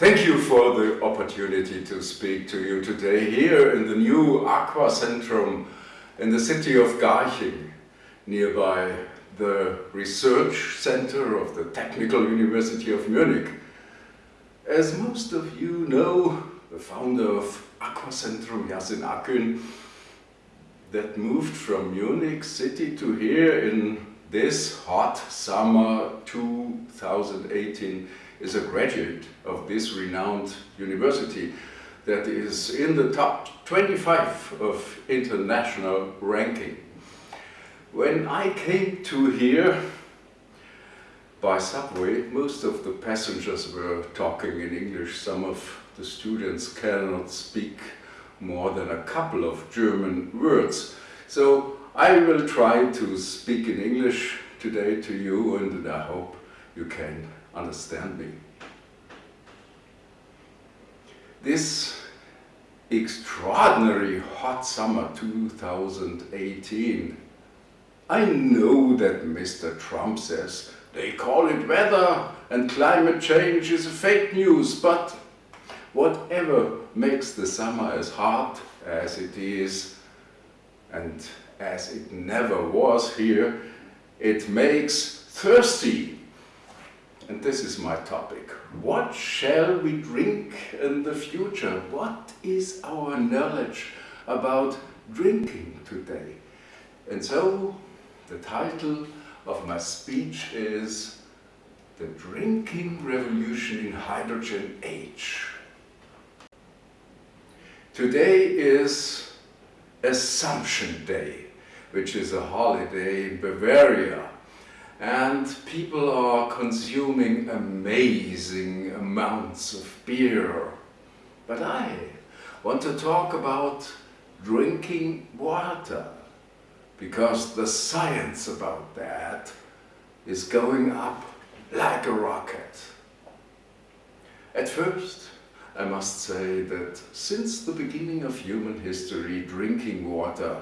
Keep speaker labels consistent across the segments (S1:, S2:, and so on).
S1: Thank you for the opportunity to speak to you today here in the new Aqua Centrum in the city of Garching, nearby the research center of the Technical University of Munich. As most of you know, the founder of Aqua Centrum, Yasin Akün, that moved from Munich city to here in this hot summer 2018 is a graduate of this renowned university that is in the top 25 of international ranking. When I came to here by subway, most of the passengers were talking in English. Some of the students cannot speak more than a couple of German words. So I will try to speak in English today to you and I hope you can understand me. This extraordinary hot summer 2018, I know that Mr. Trump says they call it weather and climate change is fake news, but whatever makes the summer as hot as it is and as it never was here, it makes thirsty. And this is my topic. What shall we drink in the future? What is our knowledge about drinking today? And so the title of my speech is The Drinking Revolution in Hydrogen Age. Today is Assumption Day, which is a holiday in Bavaria. And people are consuming amazing amounts of beer. But I want to talk about drinking water because the science about that is going up like a rocket. At first, I must say that since the beginning of human history, drinking water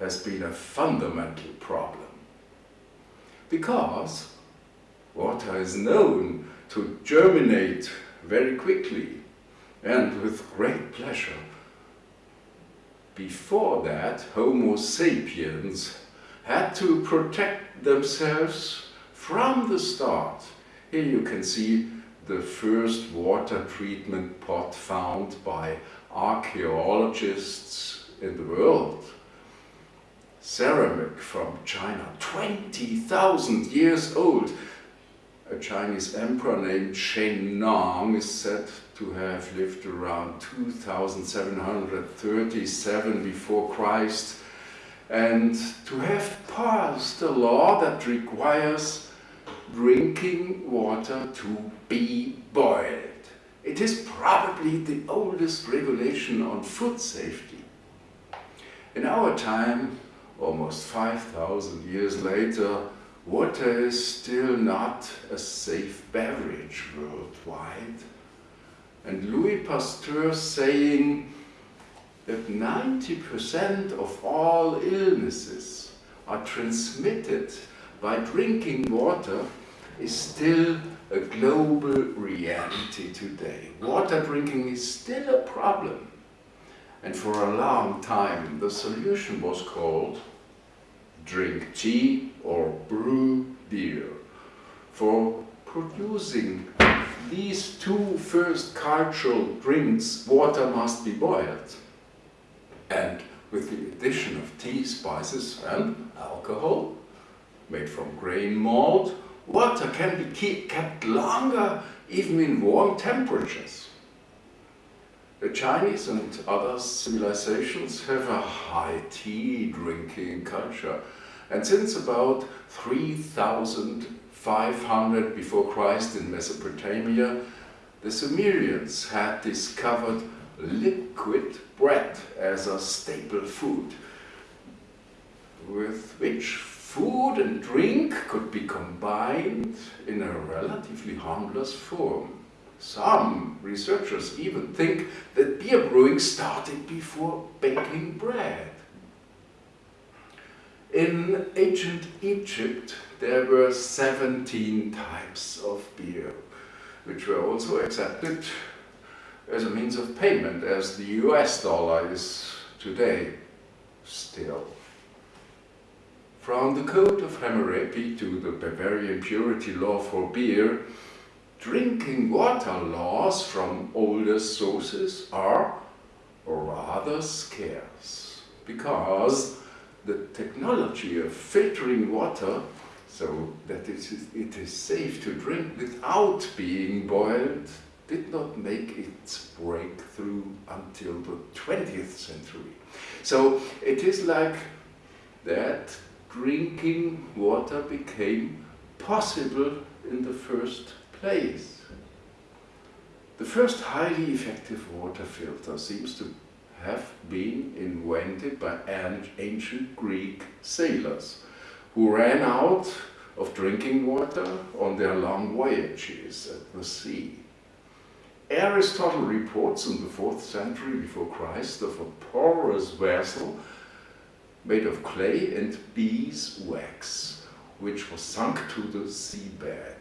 S1: has been a fundamental problem. Because water is known to germinate very quickly and with great pleasure before that, Homo sapiens had to protect themselves from the start. Here you can see the first water treatment pot found by archaeologists in the world. Ceramic from China, 20,000 years old. A Chinese emperor named Shen Nong is said to have lived around 2737 before Christ and to have passed a law that requires drinking water to be boiled. It is probably the oldest regulation on food safety. In our time, almost 5,000 years later, water is still not a safe beverage worldwide and Louis Pasteur saying that 90% of all illnesses are transmitted by drinking water is still a global reality today. Water drinking is still a problem. And for a long time the solution was called drink tea or brew beer. For producing these two first cultural drinks, water must be boiled. And with the addition of tea, spices and alcohol, made from grain malt, water can be kept longer even in warm temperatures. The Chinese and other civilizations have a high tea drinking culture and since about 3500 before Christ in Mesopotamia, the Sumerians had discovered liquid bread as a staple food, with which food and drink could be combined in a relatively harmless form. Some researchers even think that beer brewing started before baking bread. In ancient Egypt, there were 17 types of beer. which were also accepted as a means of payment, as the US dollar is today still. From the Code of Hammurabi to the Bavarian purity law for beer, drinking water laws from older sources are rather scarce because the technology of filtering water so that it is, it is safe to drink without being boiled did not make its breakthrough until the 20th century. So it is like that drinking water became possible in the first place. The first highly effective water filter seems to have been invented by ancient Greek sailors who ran out of drinking water on their long voyages at the sea. Aristotle reports in the 4th century before Christ of a porous vessel made of clay and beeswax, which was sunk to the seabed.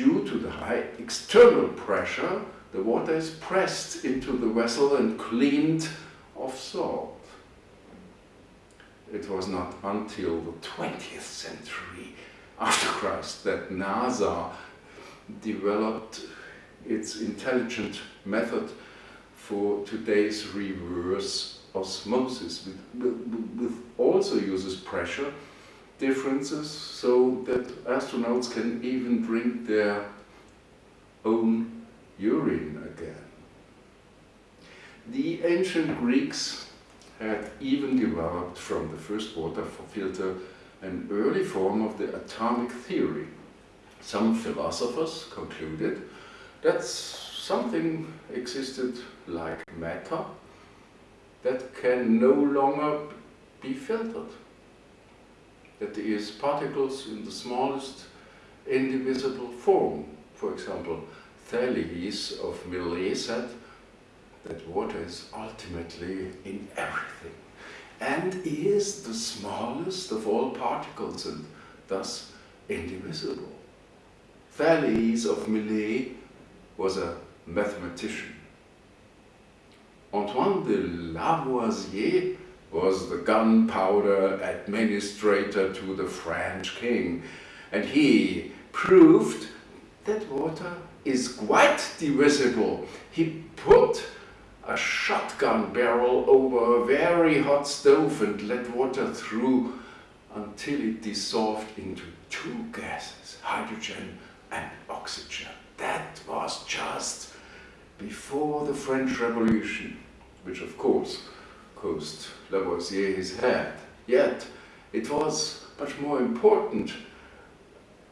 S1: Due to the high external pressure, the water is pressed into the vessel and cleaned of salt. It was not until the 20th century after Christ that NASA developed its intelligent method for today's reverse osmosis, with also uses pressure differences so that astronauts can even drink their own urine again. The ancient Greeks had even developed from the first water filter an early form of the atomic theory. Some philosophers concluded that something existed like matter that can no longer be filtered. That is, particles in the smallest indivisible form, for example, Thales of Milet said that water is ultimately in everything and is the smallest of all particles and thus indivisible. Thales of Milet was a mathematician. Antoine de Lavoisier was the gunpowder administrator to the French king, and he proved that water is quite divisible. He put a shotgun barrel over a very hot stove and let water through until it dissolved into two gases, hydrogen and oxygen. That was just before the French Revolution, which of course cost Lavoisier his head. Yet it was much more important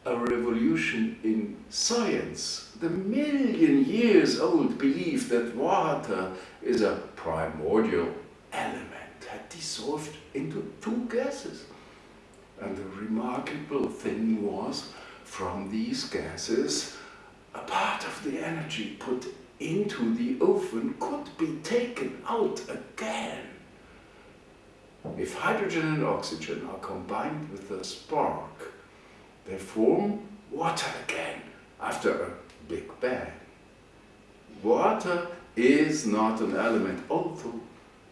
S1: a revolution in science. The million years old belief that water is a primordial element had dissolved into two gases. And the remarkable thing was, from these gases, a part of the energy put into the oven could be taken out again. If hydrogen and oxygen are combined with a spark, they form water again after a big bang. Water is not an element, although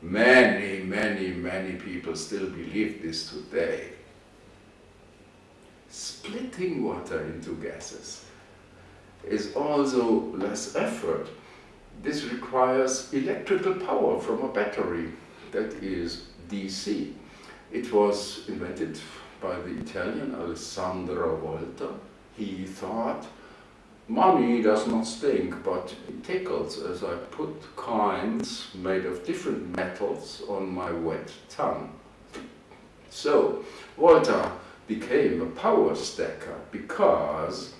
S1: many, many, many people still believe this today. Splitting water into gases is also less effort. This requires electrical power from a battery that is DC. It was invented by the Italian Alessandro Volta. He thought, money does not stink, but it tickles as I put coins made of different metals on my wet tongue. So, Volta became a power stacker because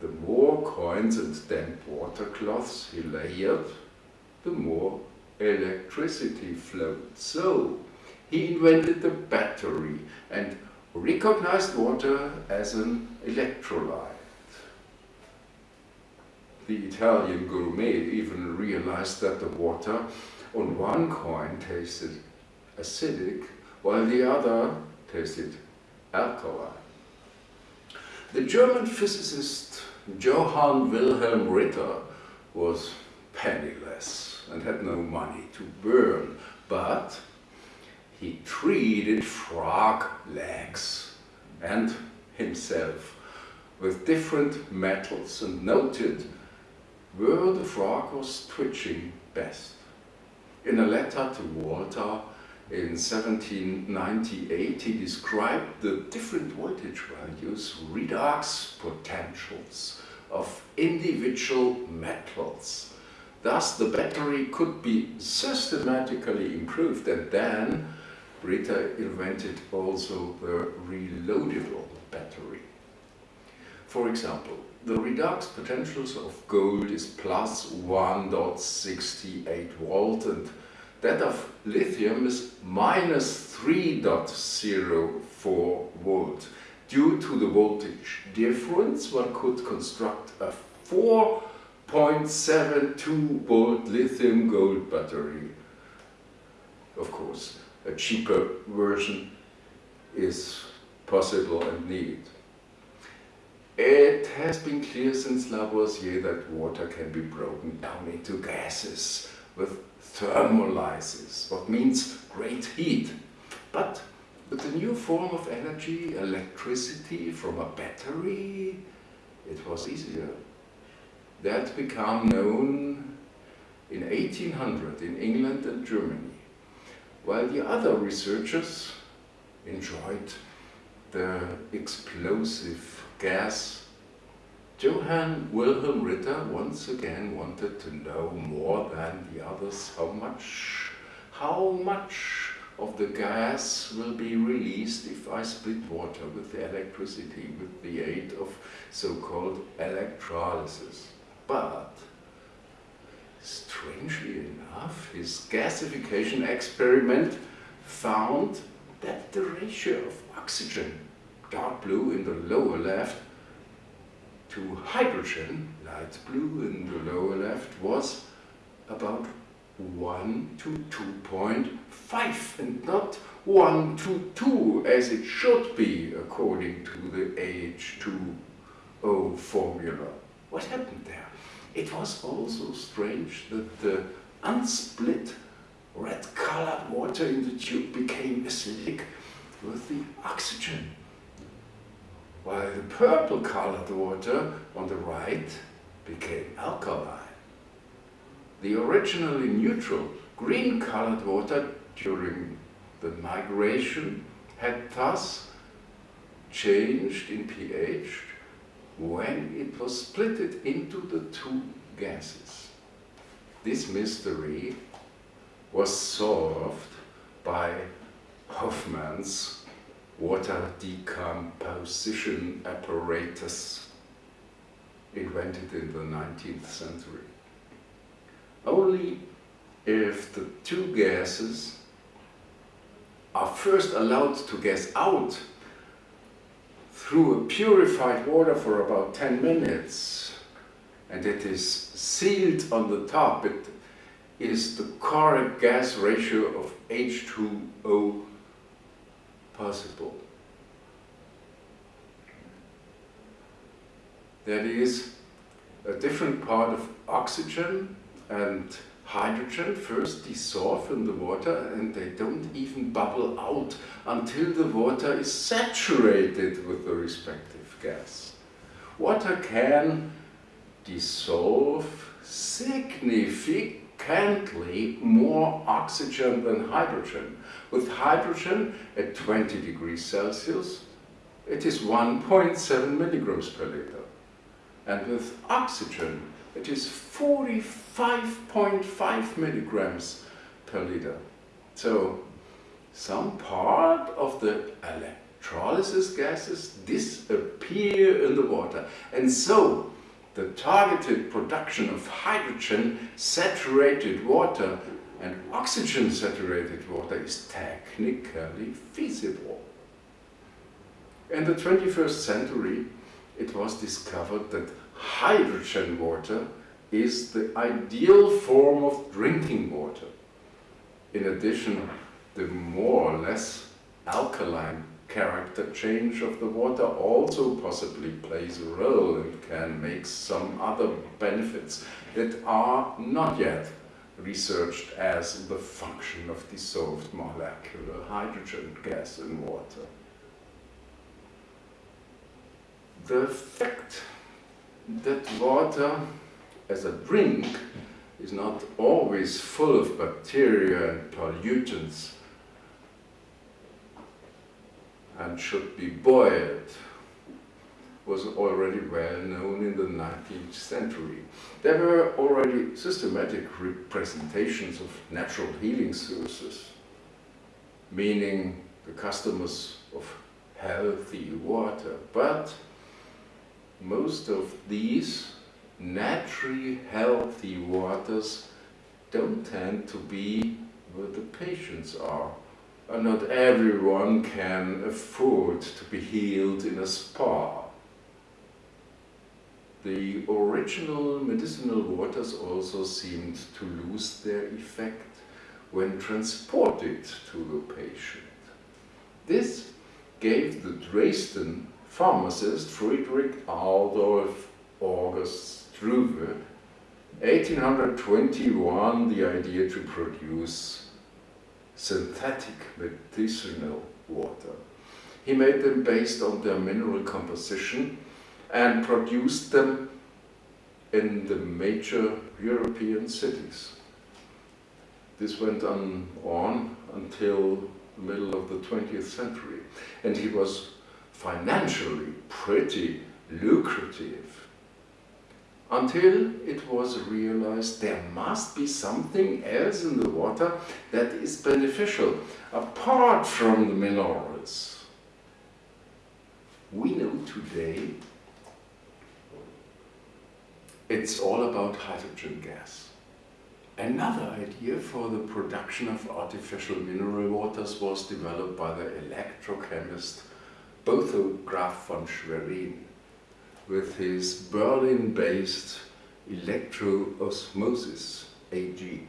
S1: the more coins and damp water cloths he layered, the more electricity flowed. So, he invented the battery and recognized water as an electrolyte. The Italian gourmet even realized that the water on one coin tasted acidic while the other tasted alkaline. The German physicist Johann Wilhelm Ritter was penniless and had no money to burn, but he treated frog legs and himself with different metals and noted where the frog was twitching best. In a letter to Volta in 1798 he described the different voltage values, redox potentials of individual metals. Thus the battery could be systematically improved and then Ritter invented also the reloadable battery. For example, the redox potentials of gold is plus 1.68 volt and that of lithium is minus 3.04 volt. Due to the voltage difference, one could construct a 4.72 volt lithium gold battery. Of course, a cheaper version is possible and needed. It has been clear since Lavoisier that water can be broken down into gases with thermolysis, what means great heat. But with the new form of energy, electricity from a battery, it was easier. That became known in 1800 in England and Germany, while the other researchers enjoyed the explosive gas. Johann Wilhelm Ritter once again wanted to know more than the others how much, how much of the gas will be released if I split water with the electricity with the aid of so-called electrolysis. But strangely enough, his gasification experiment found that the ratio of oxygen dark blue in the lower left to hydrogen, light blue in the lower left, was about 1 to 2.5 and not 1 to 2 as it should be according to the H2O formula. What happened there? It was also strange that the unsplit red colored water in the tube became acidic with the oxygen while the purple colored water on the right became alkaline. The originally neutral green colored water during the migration had thus changed in pH when it was splitted into the two gases. This mystery was solved by Hofmann's water decomposition apparatus invented in the 19th century. Only if the two gases are first allowed to gas out through a purified water for about 10 minutes and it is sealed on the top, it is the correct gas ratio of H2O possible. That is a different part of oxygen and hydrogen first dissolve in the water and they don't even bubble out until the water is saturated with the respective gas. Water can dissolve significantly more oxygen than hydrogen with hydrogen at 20 degrees Celsius, it is 1.7 milligrams per liter. And with oxygen, it is 45.5 milligrams per liter. So, some part of the electrolysis gases disappear in the water. And so, the targeted production of hydrogen saturated water and oxygen-saturated water is technically feasible. In the 21st century, it was discovered that hydrogen water is the ideal form of drinking water. In addition, the more or less alkaline character change of the water also possibly plays a role and can make some other benefits that are not yet researched as the function of dissolved molecular hydrogen gas in water. The fact that water as a drink is not always full of bacteria and pollutants and should be boiled was already well known in the 19th century. There were already systematic representations of natural healing sources, meaning the customers of healthy water, but most of these naturally healthy waters don't tend to be where the patients are. And not everyone can afford to be healed in a spa. The original medicinal waters also seemed to lose their effect when transported to the patient. This gave the Dresden pharmacist Friedrich Adolf August Struve 1821 the idea to produce synthetic medicinal water. He made them based on their mineral composition and produced them in the major European cities. This went on, on until the middle of the 20th century and he was financially pretty lucrative until it was realized there must be something else in the water that is beneficial apart from the minerals. We know today it's all about hydrogen gas. Another idea for the production of artificial mineral waters was developed by the electrochemist Botho Graf von Schwerin with his Berlin-based electroosmosis AG,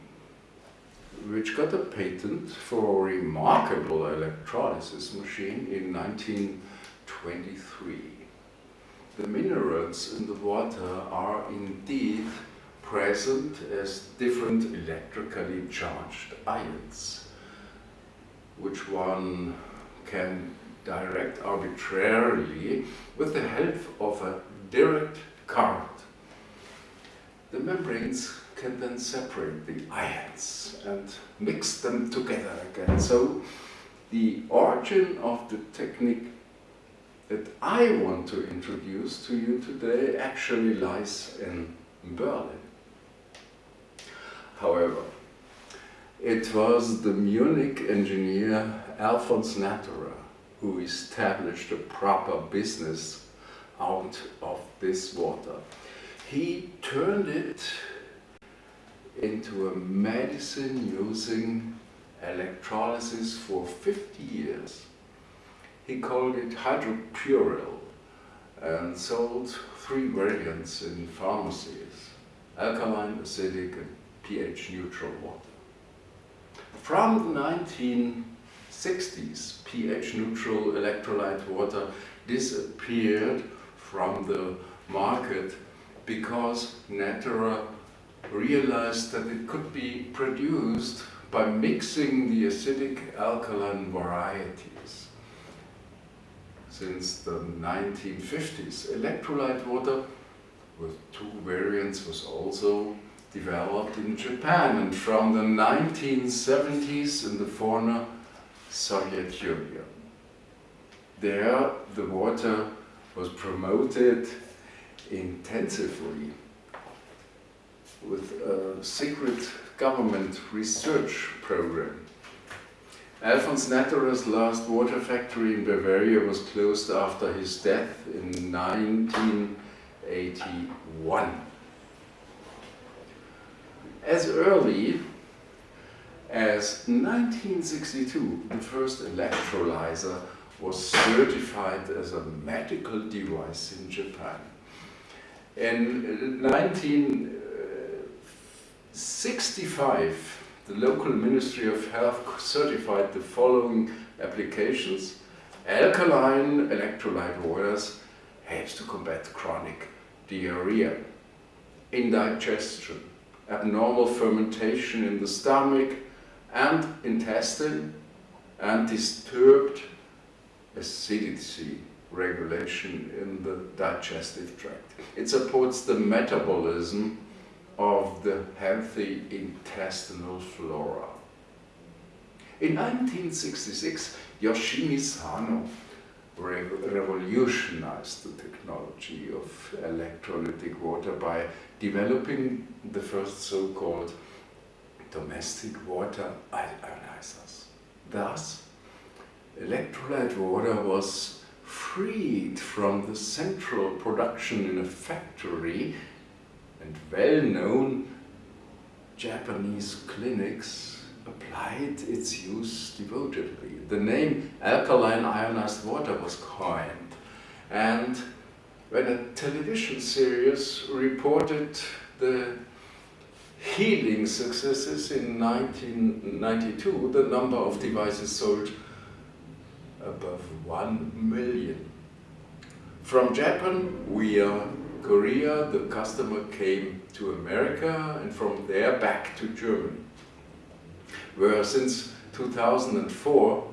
S1: which got a patent for a remarkable electrolysis machine in 1923. The minerals in the water are indeed present as different electrically charged ions, which one can direct arbitrarily with the help of a direct current. The membranes can then separate the ions and mix them together again. So the origin of the technique that I want to introduce to you today actually lies in Berlin. However, it was the Munich engineer Alfons Natterer who established a proper business out of this water. He turned it into a medicine using electrolysis for 50 years. He called it hydropuril and sold three variants in pharmacies, alkaline, acidic and pH neutral water. From the 1960s, pH neutral electrolyte water disappeared from the market because Natterer realized that it could be produced by mixing the acidic alkaline varieties. Since the 1950s, electrolyte water with two variants was also developed in Japan and from the 1970s in the former Soviet Union. There the water was promoted intensively with a secret government research program. Alfons Natterer's last water factory in Bavaria was closed after his death in 1981. As early as 1962, the first electrolyzer was certified as a medical device in Japan. In 1965, the local Ministry of Health certified the following applications alkaline electrolyte waters helps to combat chronic diarrhea, indigestion, abnormal fermentation in the stomach and intestine, and disturbed acidity regulation in the digestive tract. It supports the metabolism of the healthy intestinal flora. In 1966, Yoshimi Sano re revolutionized the technology of electrolytic water by developing the first so-called domestic water ionizers. Thus, electrolyte water was freed from the central production in a factory and well-known Japanese clinics applied its use devotedly. The name alkaline ionized water was coined and when a television series reported the healing successes in 1992, the number of devices sold above 1 million. From Japan via Korea, the customer came to America and from there back to Germany, where since 2004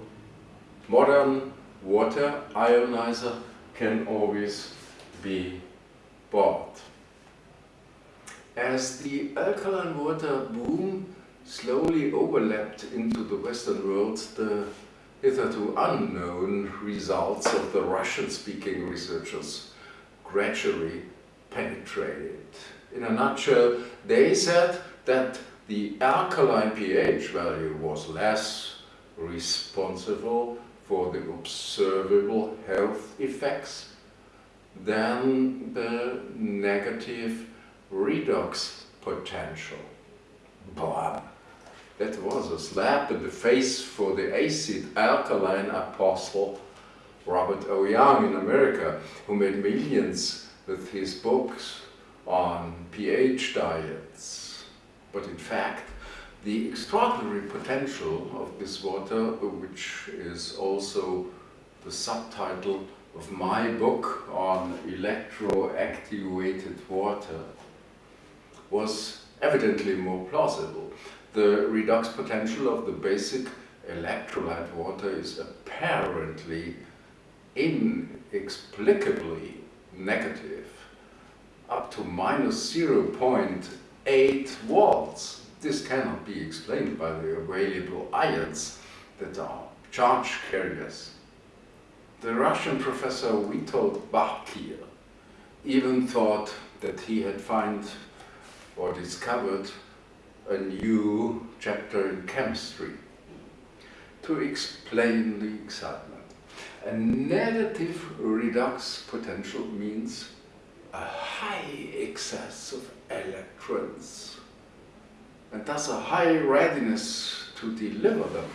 S1: modern water ionizer can always be bought. As the alkaline water boom slowly overlapped into the Western world, the hitherto unknown results of the Russian-speaking researchers gradually penetrated. In a nutshell, they said that the alkaline pH value was less responsible for the observable health effects than the negative redox potential. Boah, that was a slap in the face for the acid alkaline apostle Robert O. Young in America, who made millions with his books on pH diets. But in fact, the extraordinary potential of this water, which is also the subtitle of my book on electroactivated water, was evidently more plausible. The redox potential of the basic electrolyte water is apparently inexplicably negative, up to minus 0.8 volts. This cannot be explained by the available ions that are charge carriers. The Russian professor Witold Bakhir even thought that he had found or discovered a new chapter in chemistry to explain the excitement. A negative redox potential means a high excess of electrons and thus a high readiness to deliver them.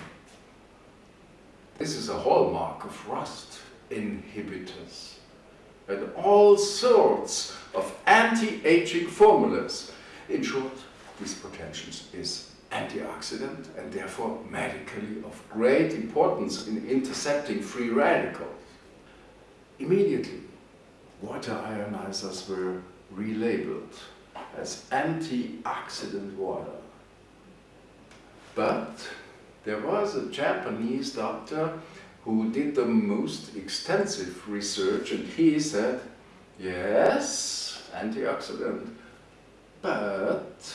S1: This is a hallmark of rust inhibitors and all sorts of anti-aging formulas. In short, this potential is antioxidant and therefore medically of great importance in intercepting free radicals. Immediately, water ionizers were relabeled as antioxidant water. But there was a Japanese doctor who did the most extensive research and he said, yes, antioxidant, but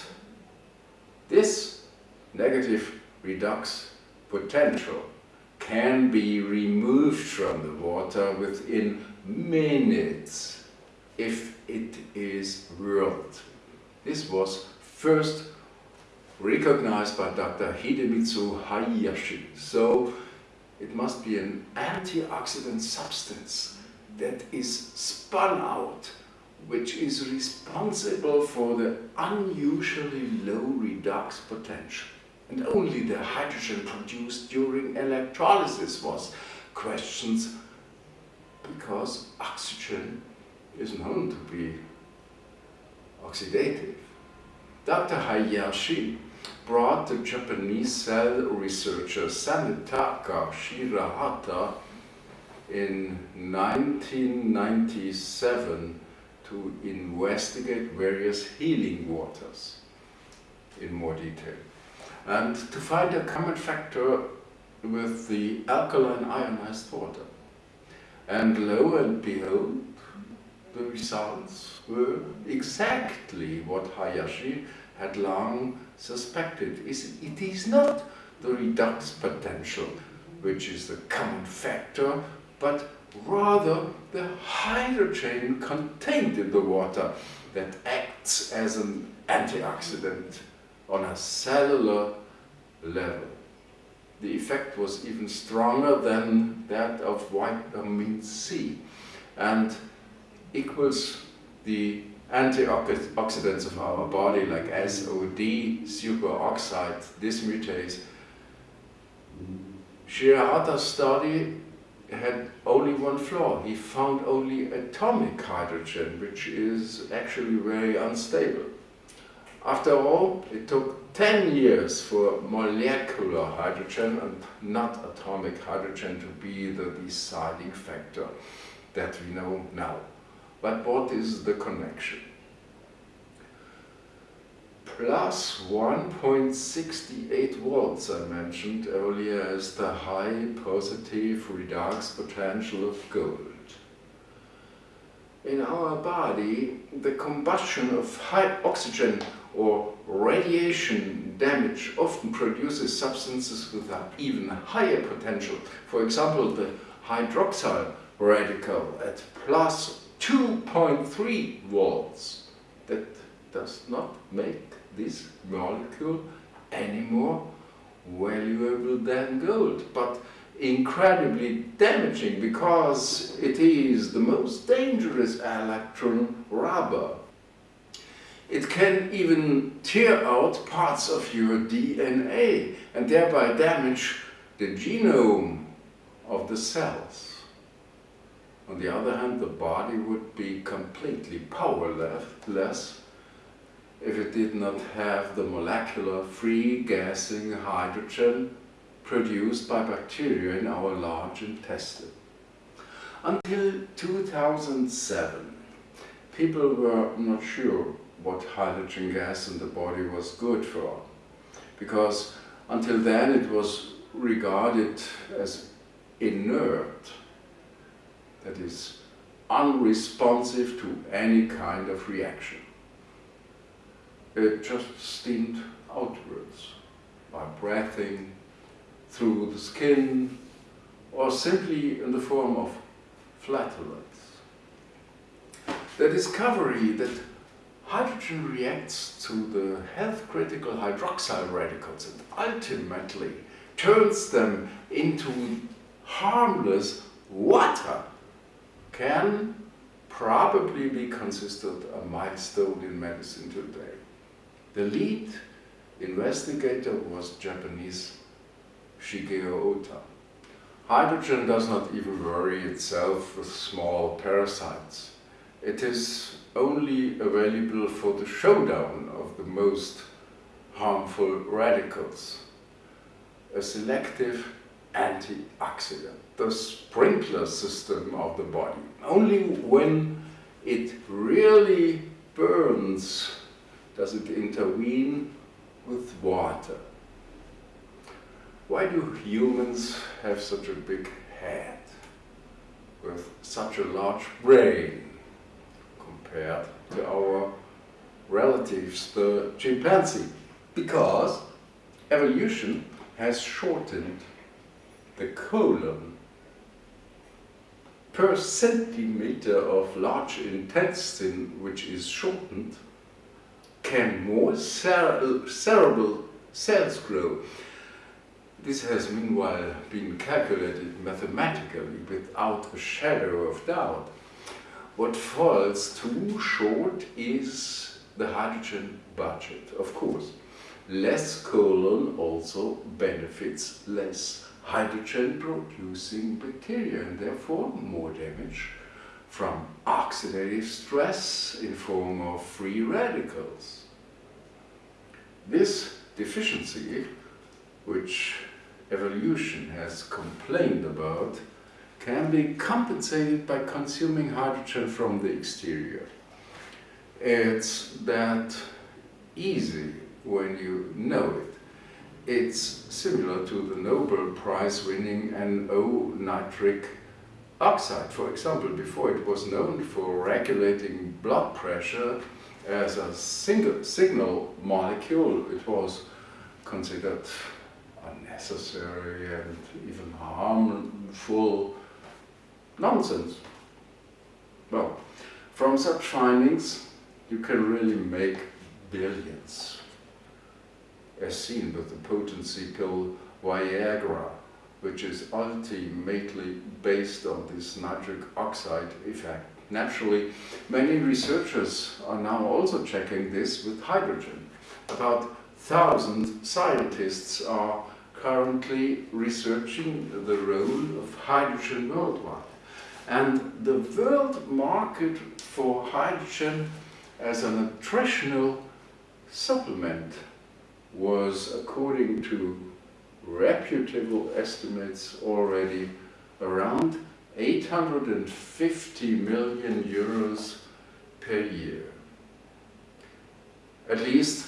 S1: this negative redox potential can be removed from the water within minutes if it is whirled. This was first recognized by Dr. Hidemitsu Hayashi. So it must be an antioxidant substance that is spun out which is responsible for the unusually low redox potential. And only the hydrogen produced during electrolysis was questioned because oxygen is known to be oxidative. Dr. Hayashi brought the Japanese cell researcher Sanetaka Shirahata in 1997 to investigate various healing waters in more detail and to find a common factor with the alkaline ionized water. And lo and behold, the results were exactly what Hayashi had long suspected. It is not the redox potential which is the common factor, but rather the hydrogen contained in the water that acts as an antioxidant on a cellular level. The effect was even stronger than that of vitamin C and equals the antioxidants of our body like SOD, superoxide dismutase. Shirahata's study had only one flaw. He found only atomic hydrogen, which is actually very unstable. After all, it took 10 years for molecular hydrogen and not atomic hydrogen to be the deciding factor that we know now. But what is the connection? Plus 1.68 volts I mentioned earlier as the high positive redox potential of gold in our body, the combustion of high oxygen or radiation damage often produces substances with an even higher potential. For example, the hydroxyl radical at plus 2.3 volts. That does not make this molecule any more valuable than gold. But incredibly damaging because it is the most dangerous electron rubber. It can even tear out parts of your DNA and thereby damage the genome of the cells. On the other hand, the body would be completely powerless if it did not have the molecular free gassing hydrogen produced by bacteria in our large intestine. Until 2007, people were not sure what hydrogen gas in the body was good for, because until then it was regarded as inert, that is, unresponsive to any kind of reaction. It just steamed outwards by breathing, through the skin or simply in the form of flatulence. The discovery that hydrogen reacts to the health-critical hydroxyl radicals and ultimately turns them into harmless water can probably be considered a milestone in medicine today. The lead investigator was Japanese Shigeo Ota. Hydrogen does not even worry itself with small parasites. It is only available for the showdown of the most harmful radicals. A selective antioxidant, the sprinkler system of the body. Only when it really burns does it intervene with water. Why do humans have such a big head with such a large brain compared to our relatives, the chimpanzee? Because evolution has shortened the colon per centimeter of large intestine which is shortened can more cerebral cells grow. This has meanwhile been calculated mathematically without a shadow of doubt. What falls too short is the hydrogen budget, of course. Less colon also benefits less hydrogen-producing bacteria and therefore more damage from oxidative stress in form of free radicals. This deficiency, which evolution has complained about can be compensated by consuming hydrogen from the exterior. It's that easy when you know it. It's similar to the Nobel Prize winning NO nitric oxide, for example. Before it was known for regulating blood pressure as a single signal molecule, it was considered unnecessary and even harmful nonsense. Well, from such findings, you can really make billions, as seen with the potency pill Viagra, which is ultimately based on this nitric oxide effect. Naturally, many researchers are now also checking this with hydrogen. About thousand scientists are currently researching the role of hydrogen worldwide. And the world market for hydrogen as a nutritional supplement was, according to reputable estimates, already around 850 million euros per year. At least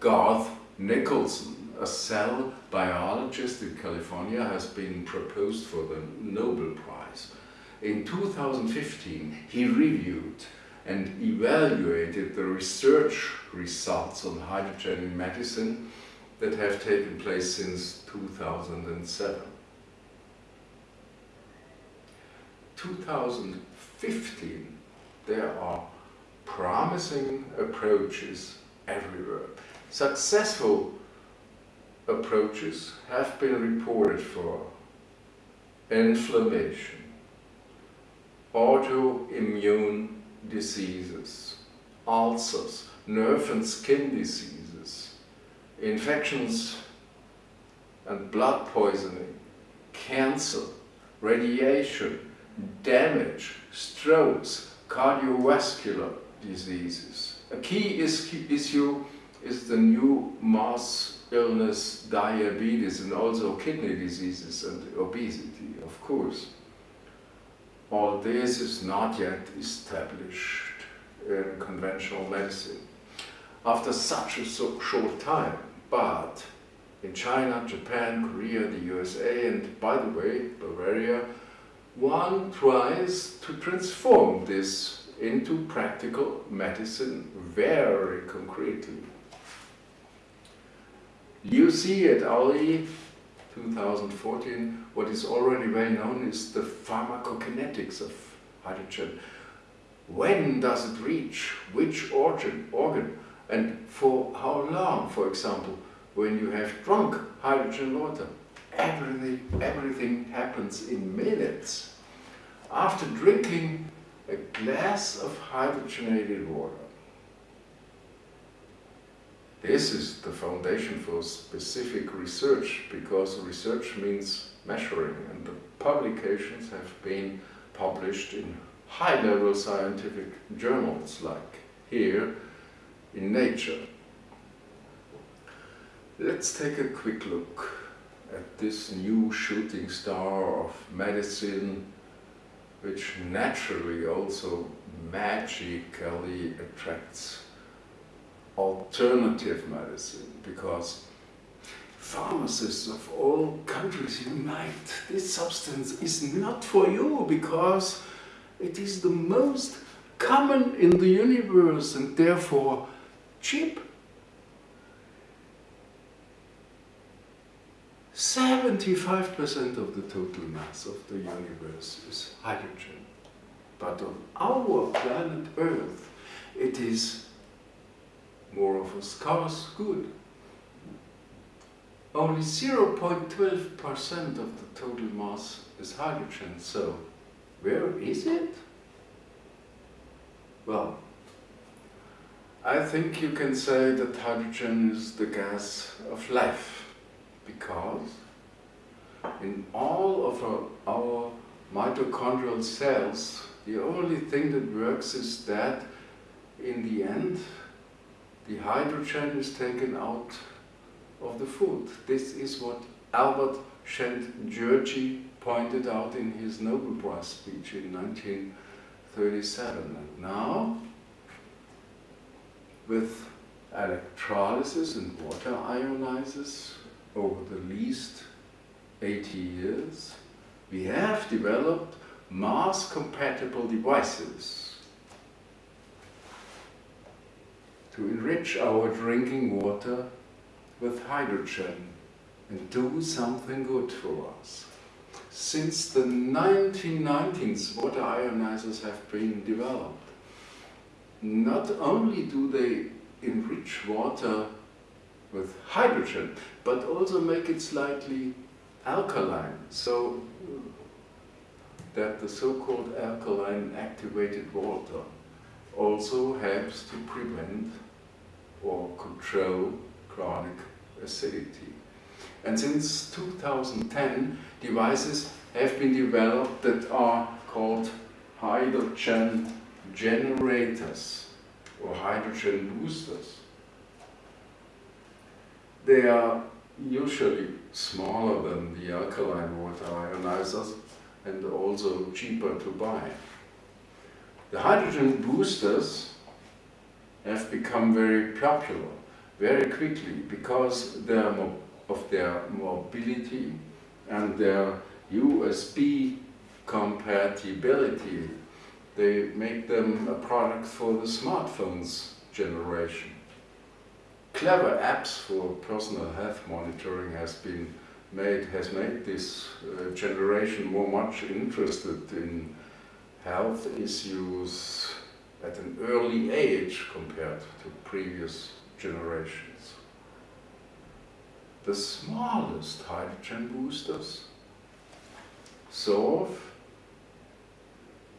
S1: Garth Nicolson, a cell biologist in California, has been proposed for the Nobel Prize. In 2015, he reviewed and evaluated the research results on hydrogen in medicine that have taken place since 2007. 2015, there are promising approaches everywhere. Successful approaches have been reported for inflammation, autoimmune diseases, ulcers, nerve and skin diseases, infections and blood poisoning, cancer, radiation, damage, strokes, cardiovascular diseases. A key issue is the new mass illness, diabetes, and also kidney diseases and obesity, of course. All this is not yet established in conventional medicine. After such a so short time, but in China, Japan, Korea, the USA, and by the way, Bavaria, one tries to transform this into practical medicine very concretely. You see at Ali 2014, what is already well known is the pharmacokinetics of hydrogen. When does it reach which organ, organ and for how long, for example, when you have drunk hydrogen water? Everything, everything happens in minutes. After drinking a glass of hydrogenated water, this is the foundation for specific research because research means measuring and the publications have been published in high-level scientific journals like here in Nature. Let's take a quick look at this new shooting star of medicine which naturally also magically attracts alternative medicine because pharmacists of all countries unite. This substance is not for you because it is the most common in the universe and therefore cheap. 75% of the total mass of the universe is hydrogen. But on our planet Earth, it is more of a scarce good. Only 0.12% of the total mass is hydrogen, so where is it? Well, I think you can say that hydrogen is the gas of life, because in all of our, our mitochondrial cells, the only thing that works is that in the end the hydrogen is taken out of the food. This is what Albert Szent-Györgyi pointed out in his Nobel Prize speech in 1937. And now, with electrolysis and water ionizers over the least 80 years, we have developed mass-compatible devices to enrich our drinking water with hydrogen and do something good for us. Since the 1990s, water ionizers have been developed. Not only do they enrich water with hydrogen, but also make it slightly alkaline, so that the so-called alkaline activated water also helps to prevent or control chronic acidity. And since 2010, devices have been developed that are called hydrogen generators or hydrogen boosters. They are usually smaller than the alkaline water ionizers and also cheaper to buy. The hydrogen boosters have become very popular very quickly because of their mobility and their USB compatibility. They make them a product for the smartphones generation. Clever apps for personal health monitoring has been made has made this uh, generation more much interested in health issues at an early age compared to previous generations. The smallest hydrogen boosters solve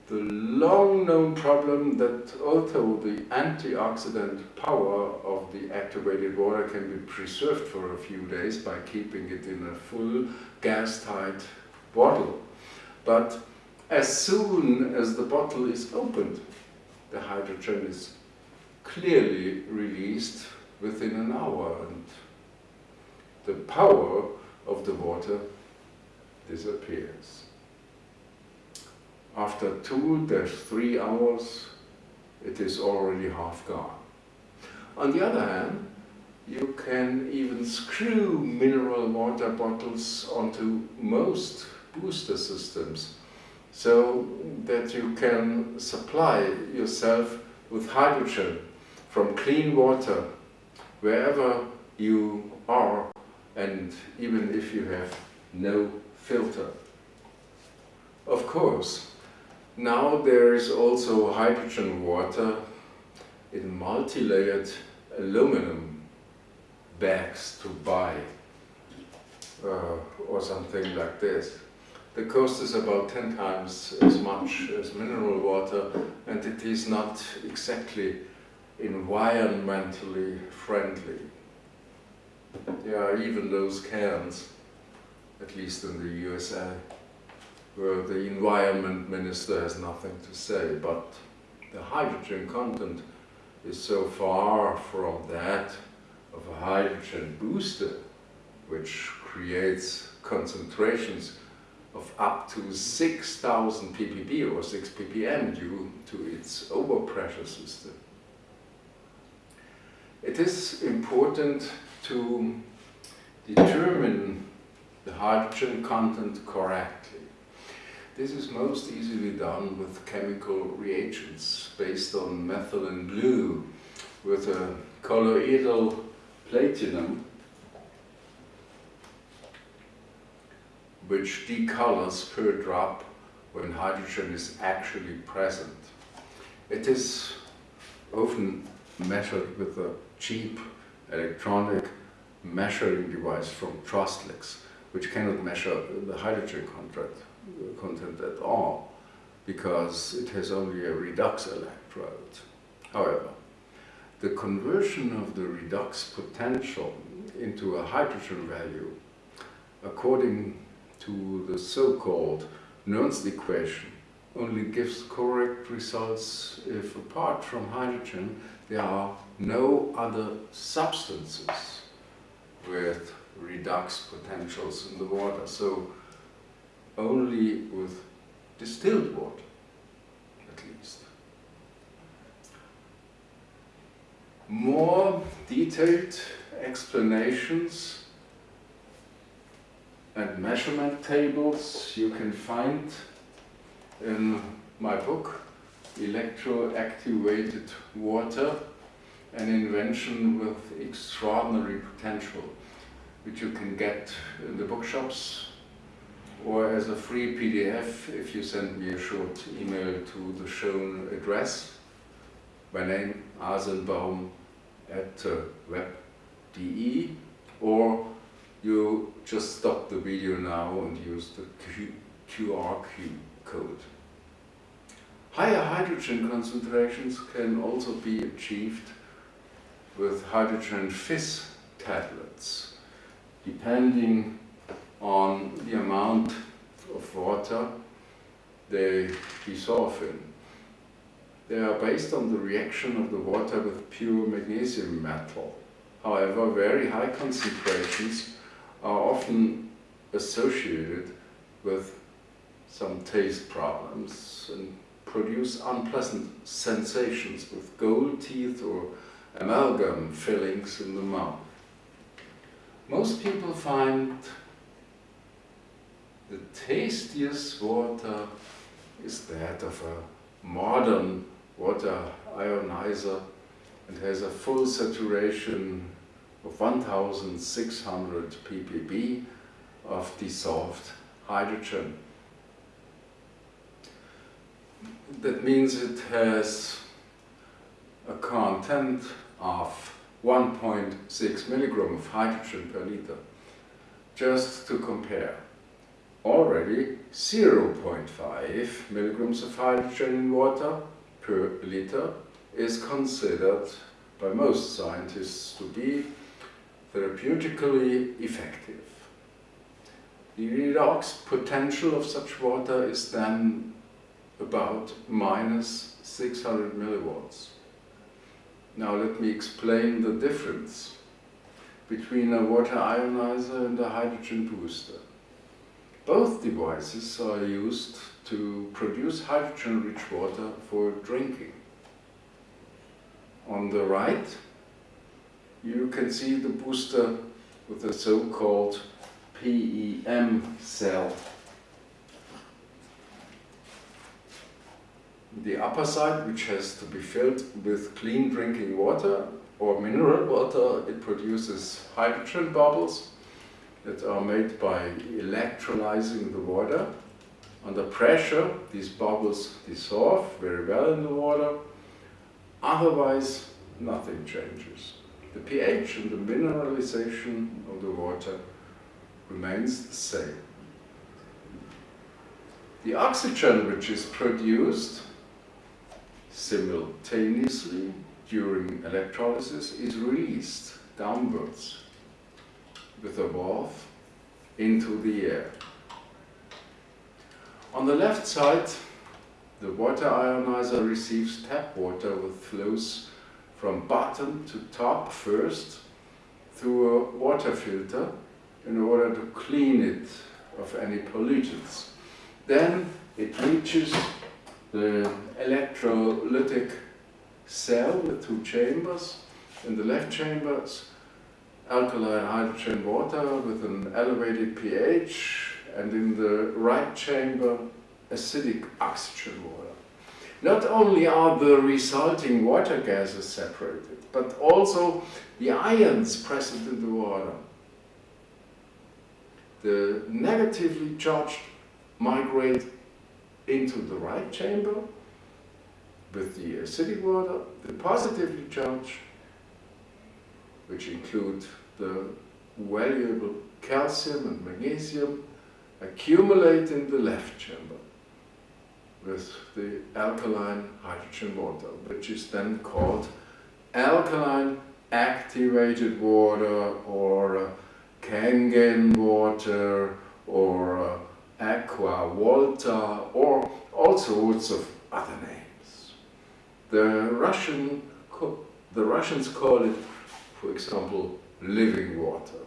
S1: the long-known problem that although the antioxidant power of the activated water can be preserved for a few days by keeping it in a full gas-tight bottle, but as soon as the bottle is opened, the hydrogen is clearly released within an hour and the power of the water disappears. After two to three hours, it is already half gone. On the other hand, you can even screw mineral water bottles onto most booster systems so that you can supply yourself with hydrogen from clean water wherever you are and even if you have no filter. Of course, now there is also hydrogen water in multi-layered aluminum bags to buy uh, or something like this. The cost is about 10 times as much as mineral water and it is not exactly environmentally friendly. There are even those cans, at least in the USA, where the environment minister has nothing to say, but the hydrogen content is so far from that of a hydrogen booster, which creates concentrations of up to 6,000 ppb or 6 ppm due to its overpressure system. It is important to determine the hydrogen content correctly. This is most easily done with chemical reagents based on methylene blue with a colloidal platinum which decolors per drop when hydrogen is actually present. It is often measured with a cheap electronic measuring device from Trustlex, which cannot measure the hydrogen content content at all because it has only a redox electrode. However, the conversion of the redox potential into a hydrogen value according to the so-called Nernst equation only gives correct results if apart from hydrogen there are no other substances with redox potentials in the water. So only with distilled water, at least. More detailed explanations and measurement tables you can find in my book, Electroactivated Water, an invention with extraordinary potential, which you can get in the bookshops or as a free PDF if you send me a short email to the shown address. My name, Asenbaum at uh, web.de or you just stop the video now and use the Q QR code. Higher hydrogen concentrations can also be achieved with hydrogen fizz tablets, depending on the amount of water they dissolve in. They are based on the reaction of the water with pure magnesium metal. However, very high concentrations are often associated with some taste problems and produce unpleasant sensations with gold teeth or amalgam fillings in the mouth. Most people find the tastiest water is that of a modern water ionizer and has a full saturation of 1600 ppb of dissolved hydrogen that means it has a content of 1.6 milligram of hydrogen per liter. Just to compare, already 0.5 milligrams of hydrogen in water per liter is considered by most scientists to be therapeutically effective. The redox potential of such water is then about minus 600 milliwatts. Now let me explain the difference between a water ionizer and a hydrogen booster. Both devices are used to produce hydrogen-rich water for drinking. On the right, you can see the booster with a so-called PEM cell the upper side, which has to be filled with clean drinking water or mineral water, it produces hydrogen bubbles that are made by electrolyzing the water. Under pressure, these bubbles dissolve very well in the water. Otherwise, nothing changes. The pH and the mineralization of the water remains the same. The oxygen which is produced simultaneously during electrolysis is released downwards with a valve into the air. On the left side, the water ionizer receives tap water with flows from bottom to top first through a water filter in order to clean it of any pollutants. Then it reaches the electrolytic cell with two chambers. In the left chamber, alkaline hydrogen water with an elevated pH, and in the right chamber, acidic oxygen water. Not only are the resulting water gases separated, but also the ions present in the water. The negatively charged migrate into the right chamber with the acidic water, the positively charged, which include the valuable calcium and magnesium, accumulate in the left chamber with the alkaline hydrogen water, which is then called alkaline activated water or uh, Kangen water or uh, Aqua Volta, or all sorts of other names. The Russian, the Russians call it, for example, living water.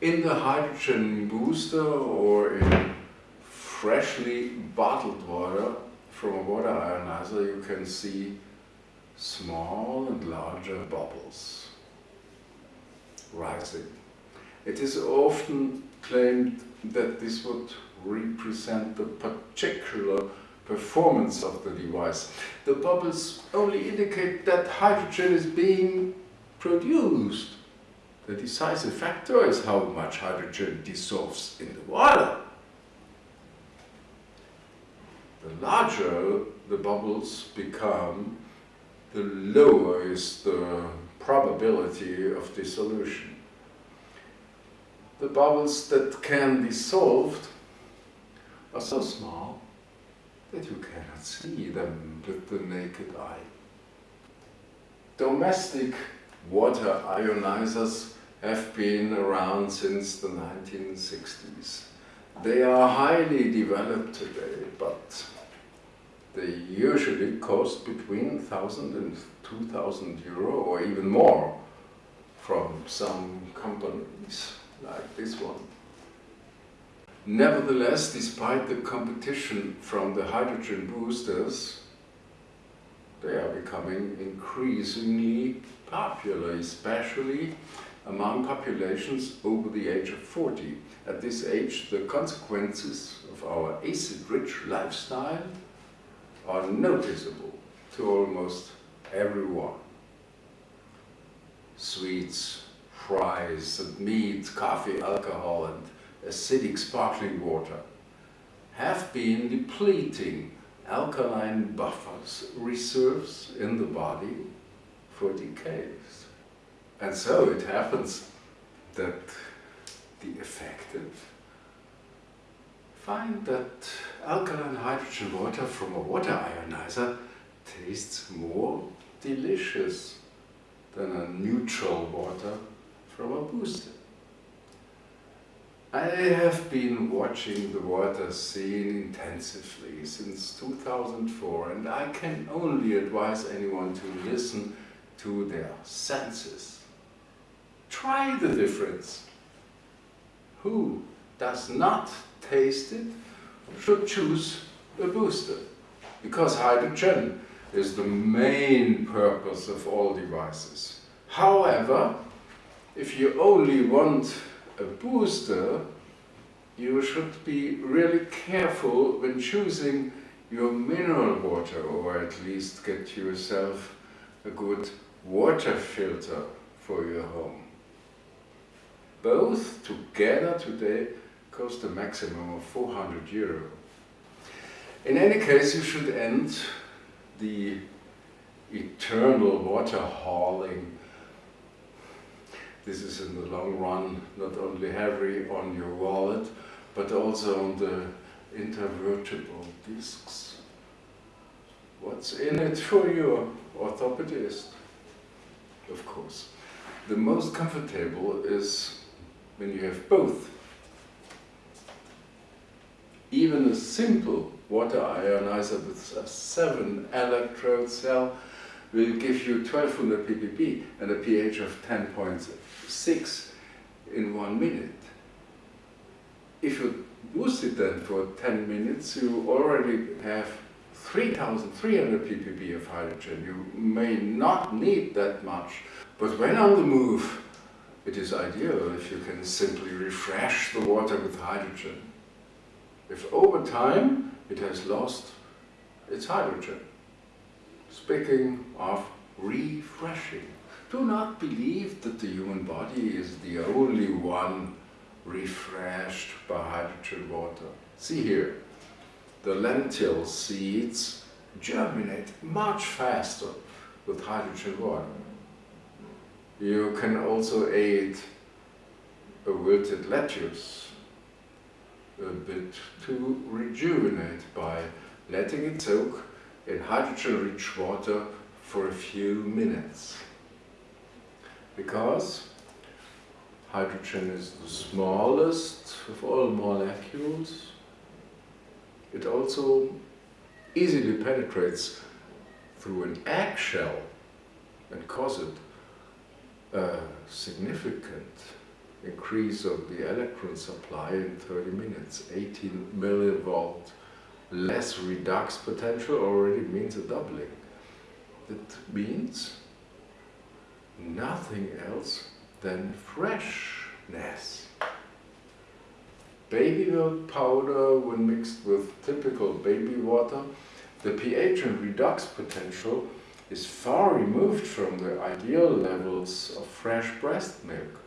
S1: In the hydrogen booster or in freshly bottled water from a water ionizer you can see small and larger bubbles rising. It is often claimed that this would represent the particular performance of the device. The bubbles only indicate that hydrogen is being produced. The decisive factor is how much hydrogen dissolves in the water. The larger the bubbles become, the lower is the probability of dissolution. The bubbles that can be solved are so small that you cannot see them with the naked eye. Domestic water ionizers have been around since the 1960s. They are highly developed today, but they usually cost between 1,000 and 2,000 euro or even more from some companies like this one. Nevertheless, despite the competition from the hydrogen boosters, they are becoming increasingly popular, especially among populations over the age of 40. At this age, the consequences of our acid-rich lifestyle are noticeable to almost everyone. Sweets, fries, and meat, coffee, alcohol, and acidic sparkling water have been depleting alkaline buffers reserves in the body for decades. And so it happens that the affected find that alkaline hydrogen water from a water ionizer tastes more delicious than a neutral water from a booster. I have been watching the water scene intensively since 2004 and I can only advise anyone to listen to their senses. Try the difference. Who does not taste it should choose a booster because hydrogen is the main purpose of all devices. However, if you only want a booster, you should be really careful when choosing your mineral water or at least get yourself a good water filter for your home. Both together today cost a maximum of 400 euro. In any case, you should end the eternal water hauling this is in the long run not only heavy on your wallet, but also on the intervertebral discs. What's in it for your orthopedist? Of course. The most comfortable is when you have both. Even a simple water ionizer with a 7 electrode cell will give you 1200 ppb and a pH of 10.6 in one minute. If you boost it then for 10 minutes, you already have 3300 ppb of hydrogen. You may not need that much, but when on the move, it is ideal if you can simply refresh the water with hydrogen. If over time it has lost its hydrogen. Speaking of refreshing, do not believe that the human body is the only one refreshed by hydrogen water. See here, the lentil seeds germinate much faster with hydrogen water. You can also aid a wilted lettuce a bit to rejuvenate by letting it soak in hydrogen-rich water for a few minutes. Because hydrogen is the smallest of all molecules, it also easily penetrates through an eggshell and causes a significant increase of the electron supply in 30 minutes. 18 millivolt less redox potential already means a doubling. That means nothing else than freshness. Baby milk powder, when mixed with typical baby water, the pH and redox potential is far removed from the ideal levels of fresh breast milk.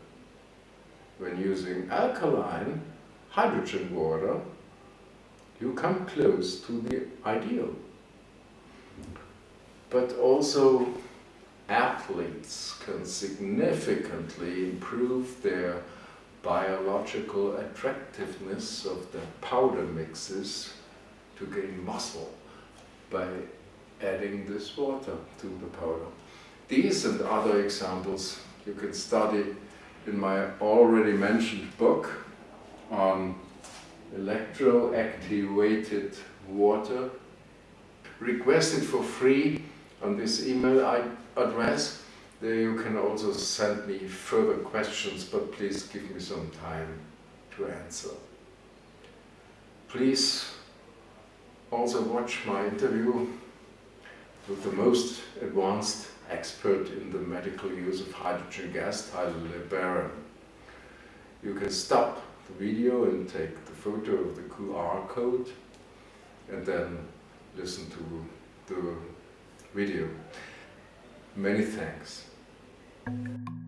S1: When using alkaline hydrogen water, you come close to the ideal. But also athletes can significantly improve their biological attractiveness of the powder mixes to gain muscle by adding this water to the powder. These and other examples you can study in my already mentioned book on electroactivated water. Request it for free on this email address there you can also send me further questions, but please give me some time to answer. Please also watch my interview with the most advanced expert in the medical use of hydrogen gas, Tyler LeBaron. You can stop the video and take the photo of the QR code and then listen to the video. Many thanks. Thank you.